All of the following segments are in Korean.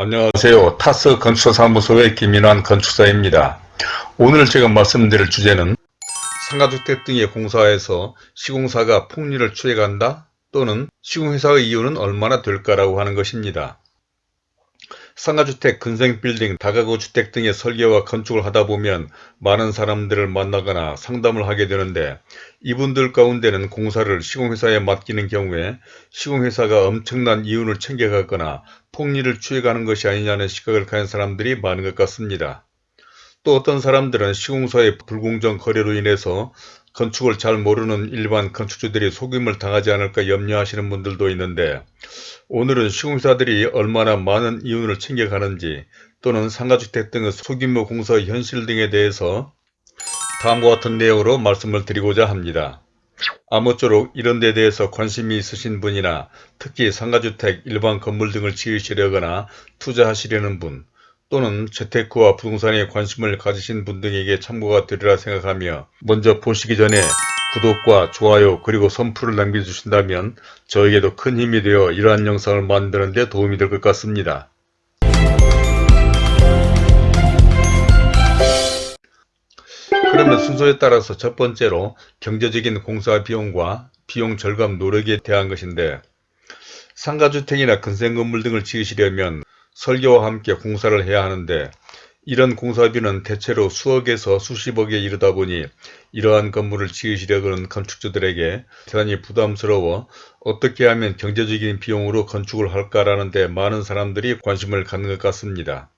안녕하세요. 타스 건축사무소의 김인환 건축사입니다. 오늘 제가 말씀드릴 주제는 상가주택 등의 공사에서 시공사가 폭리를 추해간다 또는 시공회사의 이유는 얼마나 될까라고 하는 것입니다. 상가주택, 근생빌딩, 다가구 주택 등의 설계와 건축을 하다 보면 많은 사람들을 만나거나 상담을 하게 되는데 이분들 가운데는 공사를 시공회사에 맡기는 경우에 시공회사가 엄청난 이윤을 챙겨가거나 폭리를 취해가는 것이 아니냐는 시각을 가진 사람들이 많은 것 같습니다. 또 어떤 사람들은 시공사의 불공정 거래로 인해서 건축을 잘 모르는 일반 건축주들이 속임을 당하지 않을까 염려하시는 분들도 있는데 오늘은 시공사들이 얼마나 많은 이윤을 챙겨가는지 또는 상가주택 등의 소규모 공사 현실 등에 대해서 다음과 같은 내용으로 말씀을 드리고자 합니다. 아무쪼록 이런 데 대해서 관심이 있으신 분이나 특히 상가주택, 일반 건물 등을 지으시려거나 투자하시려는 분 또는 재테크와 부동산에 관심을 가지신 분 등에게 참고가 되리라 생각하며 먼저 보시기 전에 구독과 좋아요 그리고 선풀을 남겨주신다면 저에게도 큰 힘이 되어 이러한 영상을 만드는 데 도움이 될 것 같습니다. 그러면 순서에 따라서 첫 번째로 경제적인 공사 비용과 비용 절감 노력에 대한 것인데 상가주택이나 근생건물 등을 지으시려면 설계와 함께 공사를 해야 하는데 이런 공사비는 대체로 수억에서 수십억에 이르다 보니 이러한 건물을 지으시려는 건축주들에게 대단히 부담스러워 어떻게 하면 경제적인 비용으로 건축을 할까라는 데 많은 사람들이 관심을 갖는 것 같습니다.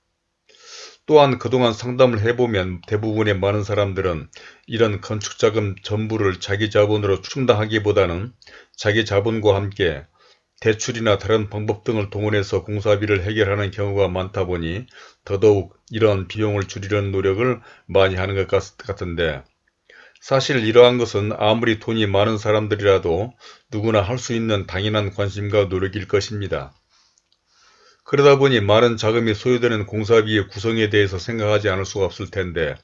또한 그동안 상담을 해보면 대부분의 많은 사람들은 이런 건축자금 전부를 자기 자본으로 충당하기보다는 자기 자본과 함께 대출이나 다른 방법 등을 동원해서 공사비를 해결하는 경우가 많다 보니 더더욱 이러한 비용을 줄이려는 노력을 많이 하는 것 같은데 사실 이러한 것은 아무리 돈이 많은 사람들이라도 누구나 할 수 있는 당연한 관심과 노력일 것입니다. 그러다 보니 많은 자금이 소요되는 공사비의 구성에 대해서 생각하지 않을 수가 없을 텐데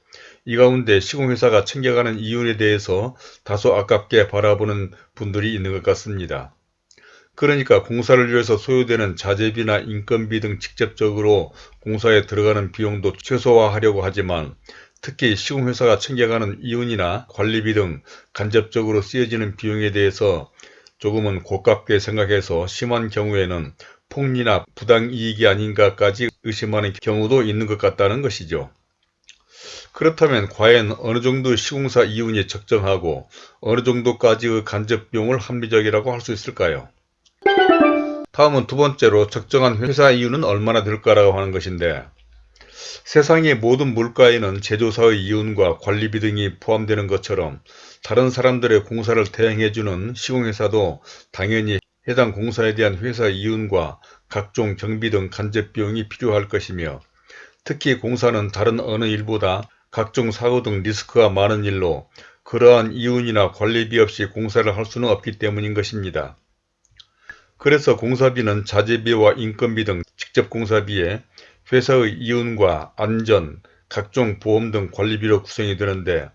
이 가운데 시공회사가 챙겨가는 이윤에 대해서 다소 아깝게 바라보는 분들이 있는 것 같습니다. 그러니까 공사를 위해서 소요되는 자재비나 인건비 등 직접적으로 공사에 들어가는 비용도 최소화하려고 하지만 특히 시공회사가 챙겨가는 이윤이나 관리비 등 간접적으로 쓰여지는 비용에 대해서 조금은 고깝게 생각해서 심한 경우에는 폭리나 부당이익이 아닌가까지 의심하는 경우도 있는 것 같다는 것이죠. 그렇다면 과연 어느 정도 시공사 이윤이 적정하고 어느 정도까지의 간접 비용을 합리적이라고 할 수 있을까요? 다음은 두 번째로 적정한 회사 이윤은 얼마나 될까라고 하는 것인데 세상의 모든 물가에는 제조사의 이윤과 관리비 등이 포함되는 것처럼 다른 사람들의 공사를 대행해주는 시공회사도 당연히 해당 공사에 대한 회사 이윤과 각종 경비 등 간접 비용이 필요할 것이며 특히 공사는 다른 어느 일보다 각종 사고 등 리스크가 많은 일로 그러한 이윤이나 관리비 없이 공사를 할 수는 없기 때문인 것입니다. 그래서 공사비는 자재비와 인건비 등 직접 공사비에 회사의 이윤과 안전, 각종 보험 등 관리비로 구성이 되는데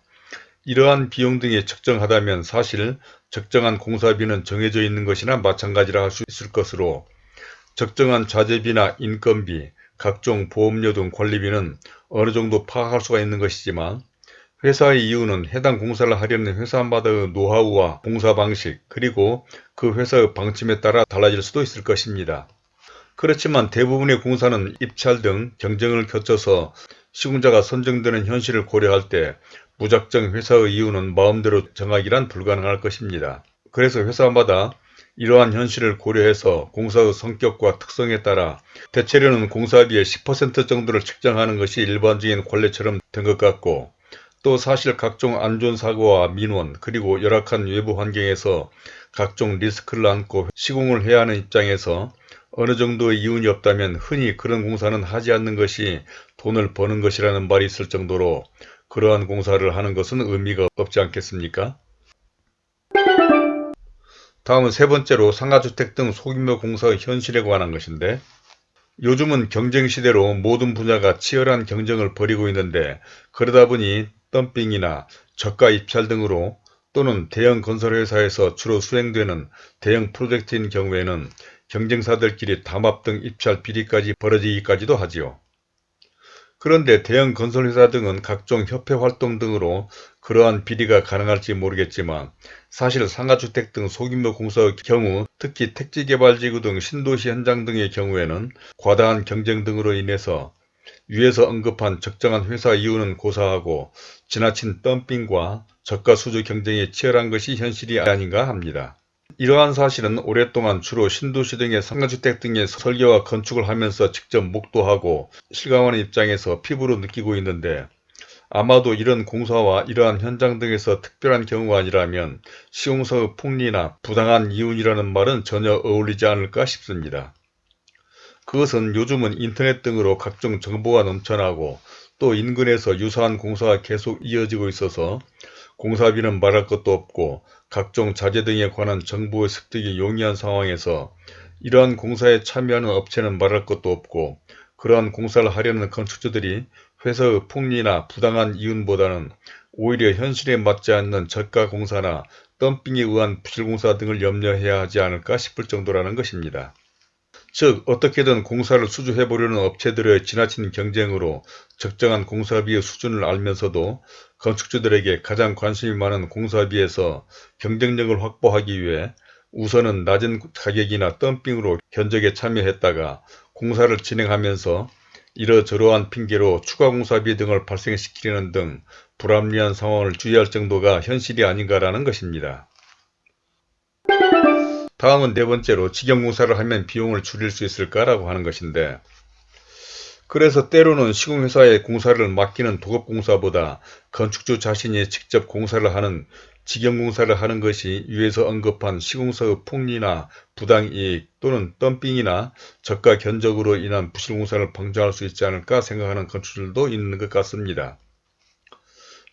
이러한 비용 등이 적정하다면 사실 적정한 공사비는 정해져 있는 것이나 마찬가지라 할 수 있을 것으로 적정한 자재비나 인건비, 각종 보험료 등 관리비는 어느 정도 파악할 수가 있는 것이지만 회사의 이유는 해당 공사를 하려는 회사마다의 노하우와 공사 방식 그리고 그 회사의 방침에 따라 달라질 수도 있을 것입니다. 그렇지만 대부분의 공사는 입찰 등 경쟁을 거쳐서 시공자가 선정되는 현실을 고려할 때 무작정 회사의 이유는 마음대로 정하기란 불가능할 것입니다. 그래서 회사마다 이러한 현실을 고려해서 공사의 성격과 특성에 따라 대체로는 공사비의 10% 정도를 책정하는 것이 일반적인 관례처럼 된 것 같고 또 사실 각종 안전사고와 민원 그리고 열악한 외부 환경에서 각종 리스크를 안고 시공을 해야 하는 입장에서 어느 정도의 이윤이 없다면 흔히 그런 공사는 하지 않는 것이 돈을 버는 것이라는 말이 있을 정도로 그러한 공사를 하는 것은 의미가 없지 않겠습니까? 다음은 세 번째로 상가주택 등 소규모 공사의 현실에 관한 것인데 요즘은 경쟁 시대로 모든 분야가 치열한 경쟁을 벌이고 있는데 그러다 보니 덤핑이나 저가 입찰 등으로 또는 대형 건설회사에서 주로 수행되는 대형 프로젝트인 경우에는 경쟁사들끼리 담합 등 입찰 비리까지 벌어지기까지도 하지요. 그런데 대형 건설회사 등은 각종 협회 활동 등으로 그러한 비리가 가능할지 모르겠지만 사실 상가주택 등 소규모 공사의 경우 특히 택지개발지구 등 신도시 현장 등의 경우에는 과다한 경쟁 등으로 인해서 위에서 언급한 적정한 회사 이유는 고사하고 지나친 덤핑과 저가 수주 경쟁이 치열한 것이 현실이 아닌가 합니다. 이러한 사실은 오랫동안 주로 신도시 등의 상가주택 등의 설계와 건축을 하면서 직접 목도하고 실감하는 입장에서 피부로 느끼고 있는데 아마도 이런 공사와 이러한 현장 등에서 특별한 경우가 아니라면 시공사의 폭리나 부당한 이윤이라는 말은 전혀 어울리지 않을까 싶습니다. 그것은 요즘은 인터넷 등으로 각종 정보가 넘쳐나고 또 인근에서 유사한 공사가 계속 이어지고 있어서 공사비는 말할 것도 없고 각종 자재 등에 관한 정보의 습득이 용이한 상황에서 이러한 공사에 참여하는 업체는 말할 것도 없고 그러한 공사를 하려는 건축주들이 회사의 폭리나 부당한 이윤보다는 오히려 현실에 맞지 않는 저가 공사나 덤핑에 의한 부실공사 등을 염려해야 하지 않을까 싶을 정도라는 것입니다. 즉 어떻게든 공사를 수주해보려는 업체들의 지나친 경쟁으로 적정한 공사비의 수준을 알면서도 건축주들에게 가장 관심이 많은 공사비에서 경쟁력을 확보하기 위해 우선은 낮은 가격이나 덤핑으로 견적에 참여했다가 공사를 진행하면서 이러저러한 핑계로 추가 공사비 등을 발생시키려는 등 불합리한 상황을 주의할 정도가 현실이 아닌가라는 것입니다. 다음은 네 번째로 직영공사를 하면 비용을 줄일 수 있을까라고 하는 것인데 그래서 때로는 시공회사에 공사를 맡기는 도급공사보다 건축주 자신이 직접 공사를 하는 직영공사를 하는 것이 위에서 언급한 시공사의 폭리나 부당이익 또는 덤핑이나 저가 견적으로 인한 부실공사를 방지할 수 있지 않을까 생각하는 건축주들도 있는 것 같습니다.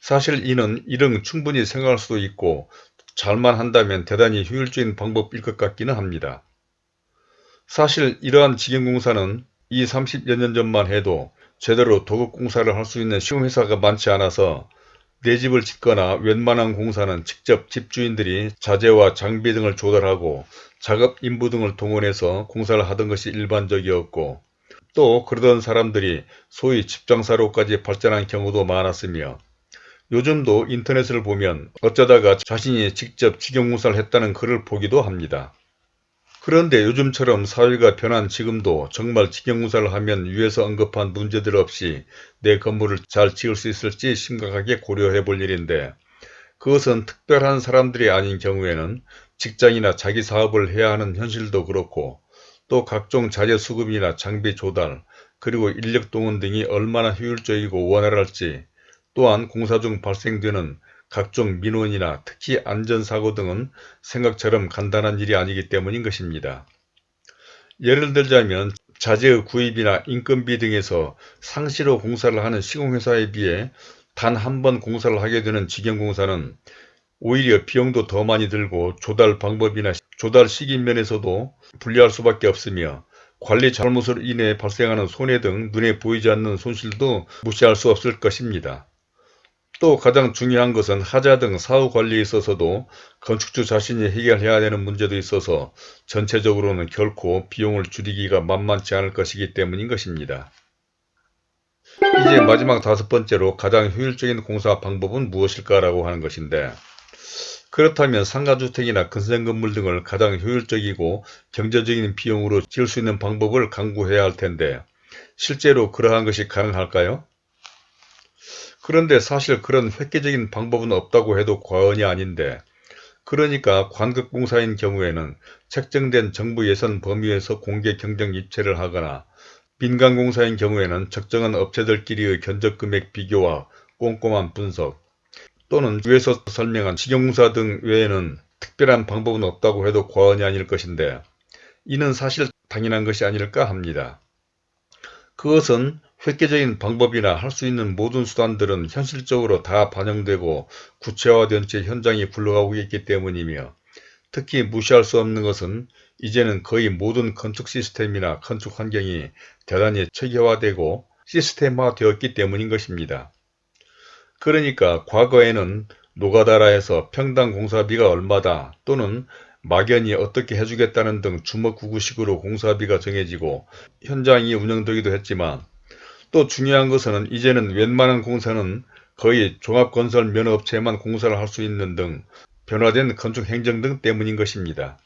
사실 이는 이런 충분히 생각할 수도 있고 잘만 한다면 대단히 효율적인 방법일 것 같기는 합니다. 사실 이러한 직영공사는 이 30여 년 전만 해도 제대로 도급공사를 할 수 있는 시공회사가 많지 않아서 내 집을 짓거나 웬만한 공사는 직접 집주인들이 자재와 장비 등을 조달하고 작업 인부 등을 동원해서 공사를 하던 것이 일반적이었고 또 그러던 사람들이 소위 집장사로까지 발전한 경우도 많았으며 요즘도 인터넷을 보면 어쩌다가 자신이 직접 직영공사를 했다는 글을 보기도 합니다. 그런데 요즘처럼 사회가 변한 지금도 정말 직영공사를 하면 위에서 언급한 문제들 없이 내 건물을 잘 지을 수 있을지 심각하게 고려해 볼 일인데 그것은 특별한 사람들이 아닌 경우에는 직장이나 자기 사업을 해야 하는 현실도 그렇고 또 각종 자재 수급이나 장비 조달 그리고 인력 동원 등이 얼마나 효율적이고 원활할지 또한 공사 중 발생되는 각종 민원이나 특히 안전사고 등은 생각처럼 간단한 일이 아니기 때문인 것입니다. 예를 들자면 자재의 구입이나 인건비 등에서 상시로 공사를 하는 시공회사에 비해 단 한 번 공사를 하게 되는 직영공사는 오히려 비용도 더 많이 들고 조달 방법이나 조달 시기 면에서도 불리할 수밖에 없으며 관리 잘못으로 인해 발생하는 손해 등 눈에 보이지 않는 손실도 무시할 수 없을 것입니다. 또 가장 중요한 것은 하자 등 사후 관리에 있어서도 건축주 자신이 해결해야 되는 문제도 있어서 전체적으로는 결코 비용을 줄이기가 만만치 않을 것이기 때문인 것입니다. 이제 마지막 다섯 번째로 가장 효율적인 공사 방법은 무엇일까라고 하는 것인데 그렇다면 상가주택이나 근생건물 등을 가장 효율적이고 경제적인 비용으로 지을 수 있는 방법을 강구해야 할 텐데 실제로 그러한 것이 가능할까요? 그런데 사실 그런 획기적인 방법은 없다고 해도 과언이 아닌데 그러니까 관급공사인 경우에는 책정된 정부 예산 범위에서 공개 경쟁 입체를 하거나 민간공사인 경우에는 적정한 업체들끼리의 견적금액 비교와 꼼꼼한 분석 또는 위에서 설명한 직영공사 등 외에는 특별한 방법은 없다고 해도 과언이 아닐 것인데 이는 사실 당연한 것이 아닐까 합니다. 그것은 획기적인 방법이나 할 수 있는 모든 수단들은 현실적으로 다 반영되고 구체화된 채 현장에 굴러가고 있기 때문이며 특히 무시할 수 없는 것은 이제는 거의 모든 건축 시스템이나 건축 환경이 대단히 체계화되고 시스템화되었기 때문인 것입니다. 그러니까 과거에는 노가다라 해서 평당 공사비가 얼마다 또는 막연히 어떻게 해주겠다는 등 주먹구구식으로 공사비가 정해지고 현장이 운영되기도 했지만 또 중요한 것은 이제는 웬만한 공사는 거의 종합건설 면허업체만 공사를 할 수 있는 등 변화된 건축행정 등 때문인 것입니다.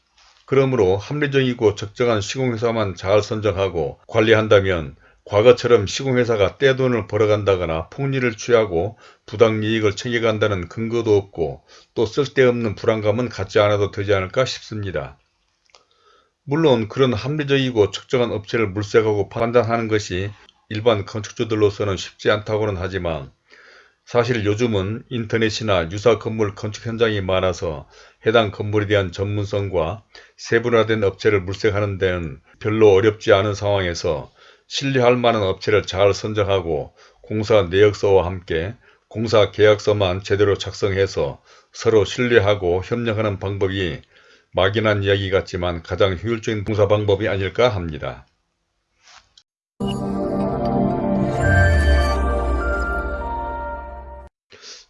그러므로 합리적이고 적정한 시공회사만 잘 선정하고 관리한다면 과거처럼 시공회사가 떼돈을 벌어간다거나 폭리를 취하고 부당이익을 챙겨간다는 근거도 없고 또 쓸데없는 불안감은 갖지 않아도 되지 않을까 싶습니다. 물론 그런 합리적이고 적정한 업체를 물색하고 판단하는 것이 일반 건축주들로서는 쉽지 않다고는 하지만 사실 요즘은 인터넷이나 유사 건물 건축 현장이 많아서 해당 건물에 대한 전문성과 세분화된 업체를 물색하는 데는 별로 어렵지 않은 상황에서 신뢰할 만한 업체를 잘 선정하고 공사 내역서와 함께 공사 계약서만 제대로 작성해서 서로 신뢰하고 협력하는 방법이 막연한 이야기 같지만 가장 효율적인 공사 방법이 아닐까 합니다.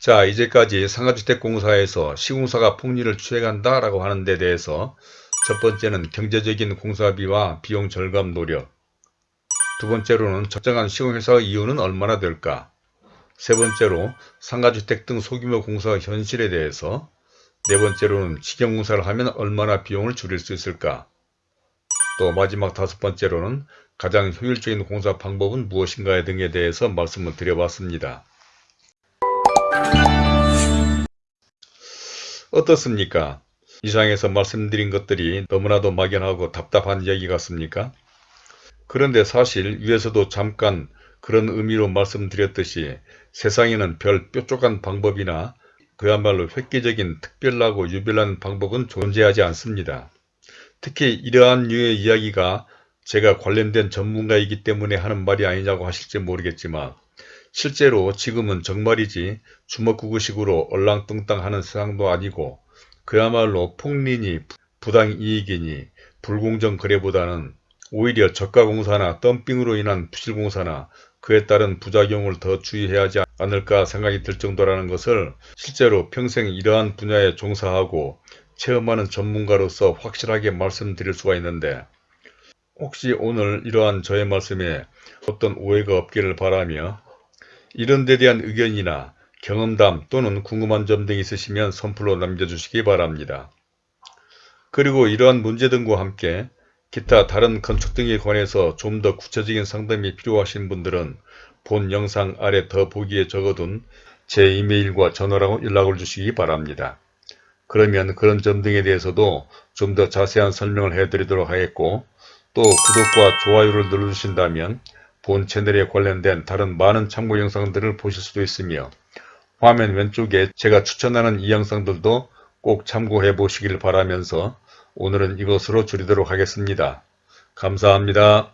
자 이제까지 상가주택공사에서 시공사가 폭리를 취해간다 라고 하는 데 대해서 첫 번째는 경제적인 공사비와 비용 절감 노력. 두 번째로는 적정한 시공회사의 이유는 얼마나 될까? 세 번째로 상가주택 등 소규모 공사 현실에 대해서. 네 번째로는 직영공사를 하면 얼마나 비용을 줄일 수 있을까? 또 마지막 다섯 번째로는 가장 효율적인 공사 방법은 무엇인가 등에 대해서 말씀을 드려봤습니다. 어떻습니까? 이상에서 말씀드린 것들이 너무나도 막연하고 답답한 이야기 같습니까? 그런데 사실 위에서도 잠깐 그런 의미로 말씀드렸듯이 세상에는 별 뾰족한 방법이나 그야말로 획기적인 특별하고 유별난 방법은 존재하지 않습니다. 특히 이러한 류의 이야기가 제가 관련된 전문가이기 때문에 하는 말이 아니냐고 하실지 모르겠지만 실제로 지금은 정말이지 주먹구구식으로 얼랑뚱땅 하는 세상도 아니고 그야말로 폭리니 부당이익이니 불공정 거래보다는 오히려 저가공사나 덤핑으로 인한 부실공사나 그에 따른 부작용을 더 주의해야 하지 않을까 생각이 들 정도라는 것을 실제로 평생 이러한 분야에 종사하고 체험하는 전문가로서 확실하게 말씀드릴 수가 있는데 혹시 오늘 이러한 저의 말씀에 어떤 오해가 없기를 바라며 이런 데 대한 의견이나 경험담 또는 궁금한 점 등 있으시면 선플로 남겨주시기 바랍니다. 그리고 이러한 문제 등과 함께 기타 다른 건축 등에 관해서 좀 더 구체적인 상담이 필요하신 분들은 본 영상 아래 더 보기에 적어둔 제 이메일과 전화로 연락을 주시기 바랍니다. 그러면 그런 점 등에 대해서도 좀 더 자세한 설명을 해드리도록 하겠고 또 구독과 좋아요를 눌러주신다면 본 채널에 관련된 다른 많은 참고 영상들을 보실 수도 있으며 화면 왼쪽에 제가 추천하는 이 영상들도 꼭 참고해 보시길 바라면서 오늘은 이것으로 줄이도록 하겠습니다. 감사합니다.